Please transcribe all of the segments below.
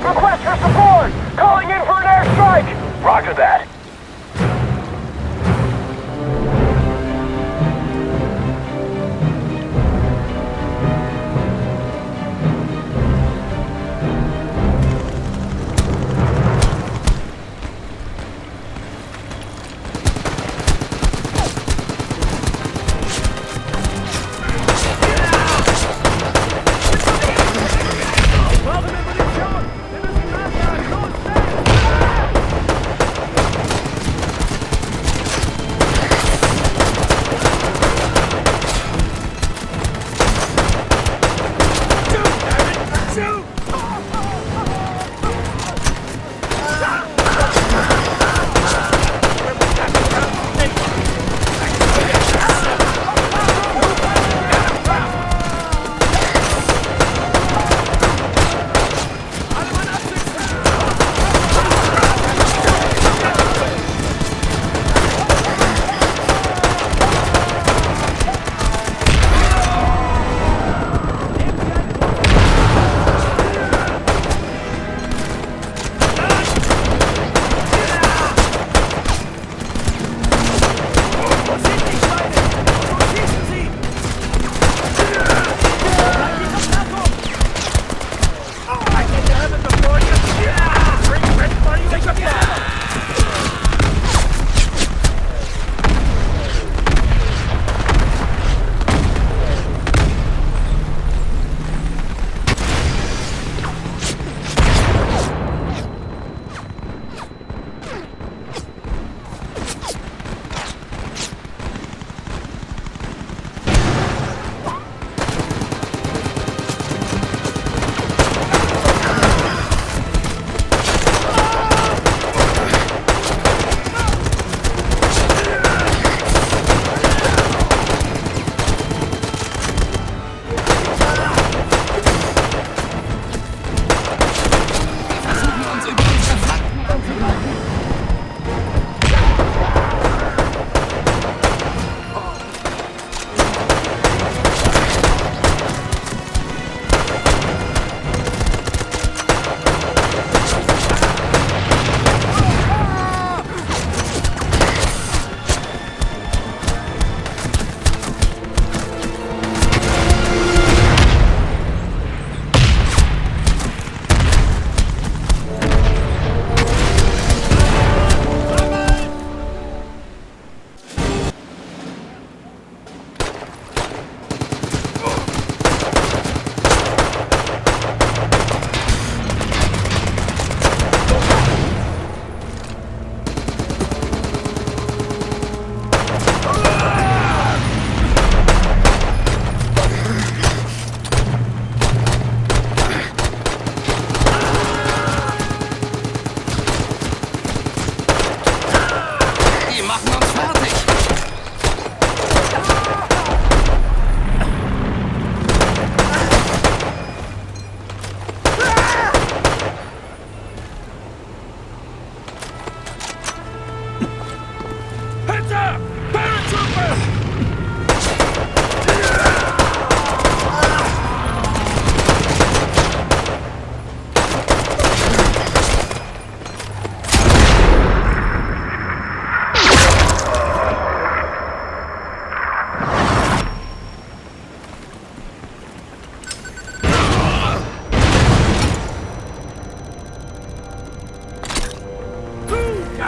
Request for support! Calling in for an airstrike! Roger that.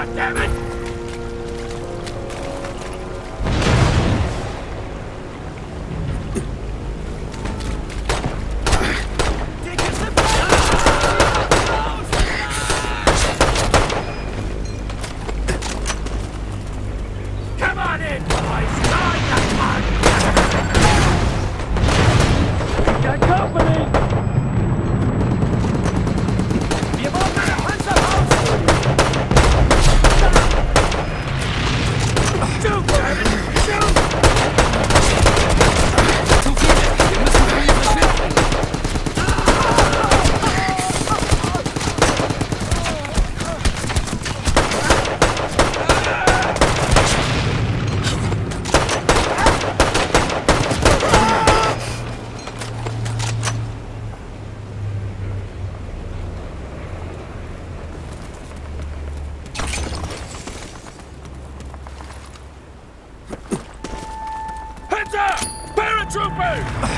God damn it! Open!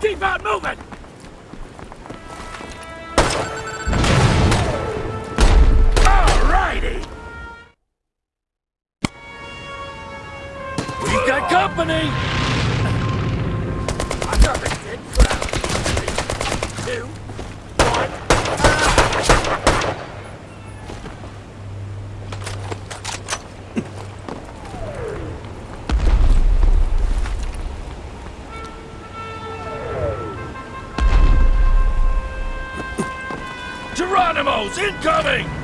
Keep on moving! Incoming!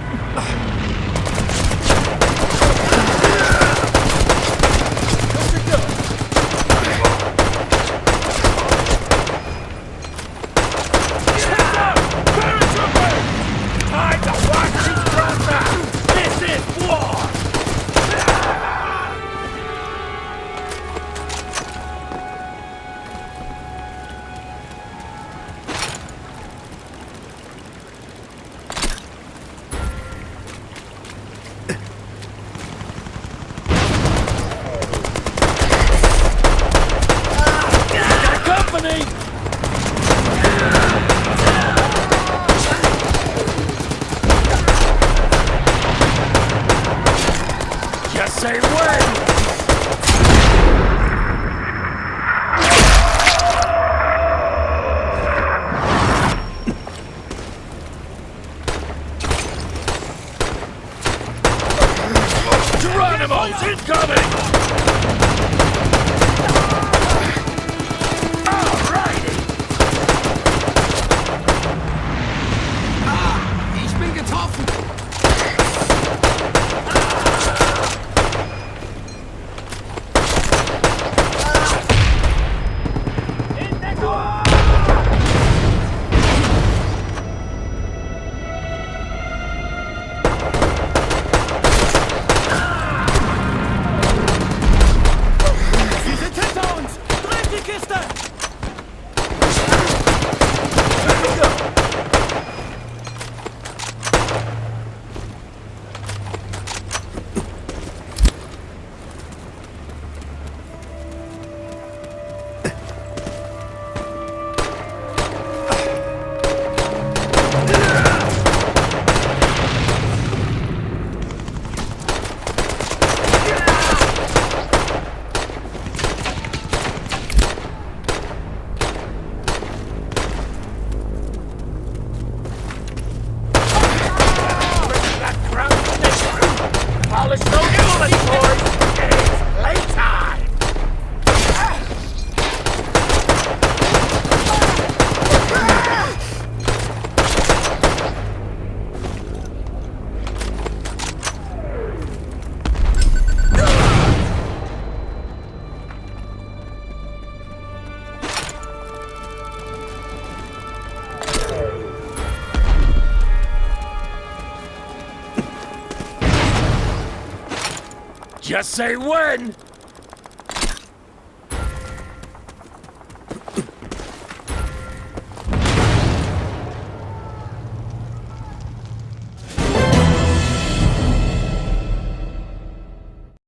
Just say when!